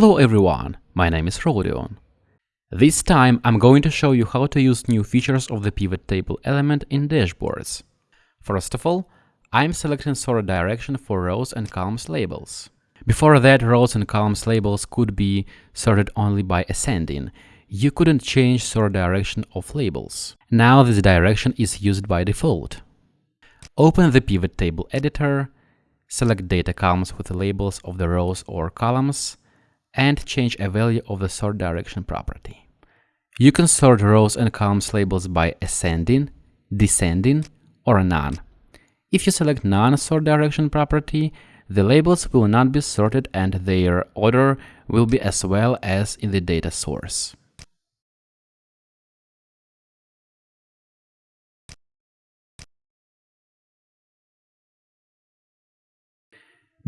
Hello everyone, my name is Rodion. This time I'm going to show you how to use new features of the pivot table element in dashboards. First of all, I'm selecting sort direction for rows and columns labels. Before that, rows and columns labels could be sorted only by ascending. You couldn't change sort direction of labels. Now this direction is used by default. Open the pivot table editor, select data columns with the labels of the rows or columns, and change a value of the sort direction property. You can sort rows and columns labels by ascending, descending, or none. If you select none sort direction property, the labels will not be sorted and their order will be as well as in the data source.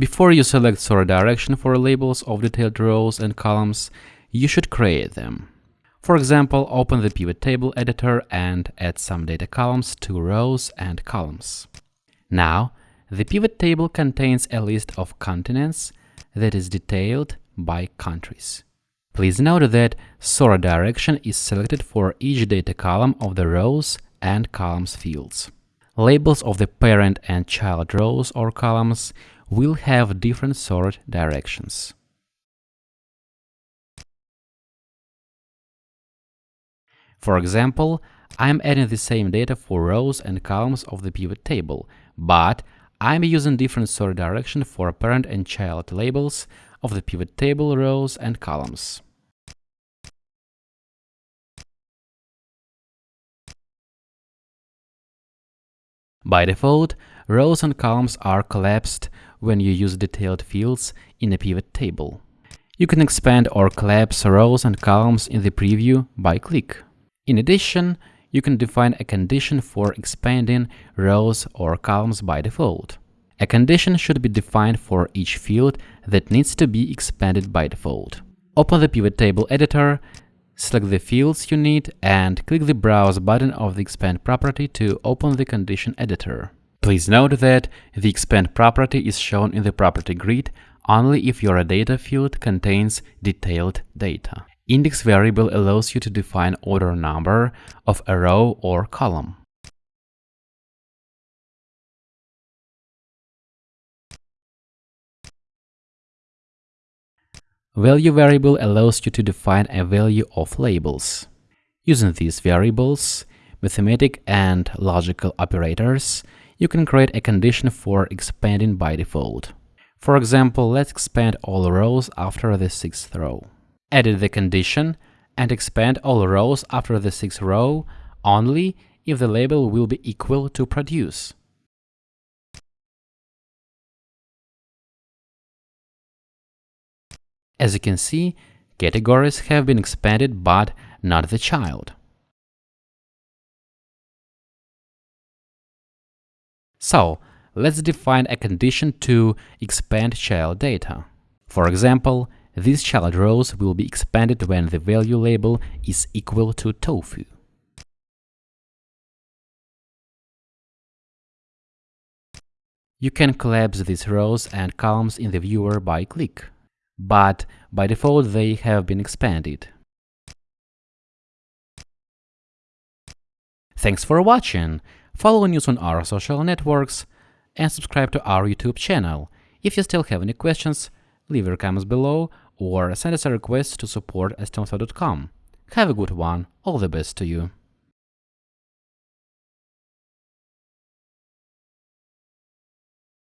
Before you select sort direction for labels of detailed rows and columns, you should create them. For example, open the pivot table editor and add some data columns to rows and columns. Now, the pivot table contains a list of continents that is detailed by countries. Please note that sort direction is selected for each data column of the rows and columns fields. Labels of the parent and child rows or columns will have different sort directions. For example, I'm adding the same data for rows and columns of the pivot table, but I'm using different sort direction for parent and child labels of the pivot table rows and columns. By default, rows and columns are collapsed when you use detailed fields in a pivot table. You can expand or collapse rows and columns in the preview by click. In addition, you can define a condition for expanding rows or columns by default. A condition should be defined for each field that needs to be expanded by default. Open the pivot table editor, select the fields you need and click the Browse button of the Expand property to open the condition editor. Please note that the expand property is shown in the property grid only if your data field contains detailed data. Index variable allows you to define order number of a row or column. Value variable allows you to define a value of labels. Using these variables, mathematic and logical operators, you can create a condition for expanding by default. For example, let's expand all rows after the sixth row. Edit the condition and expand all rows after the sixth row only if the label will be equal to produce. As you can see, categories have been expanded but not the child. So, let's define a condition to expand child data. For example, these child rows will be expanded when the value label is equal to tofu. You can collapse these rows and columns in the viewer by click, but by default they have been expanded. Thanks for watching! Follow news on our social networks, and subscribe to our YouTube channel. If you still have any questions, leave your comments below or send us a request to support at Have a good one, all the best to you.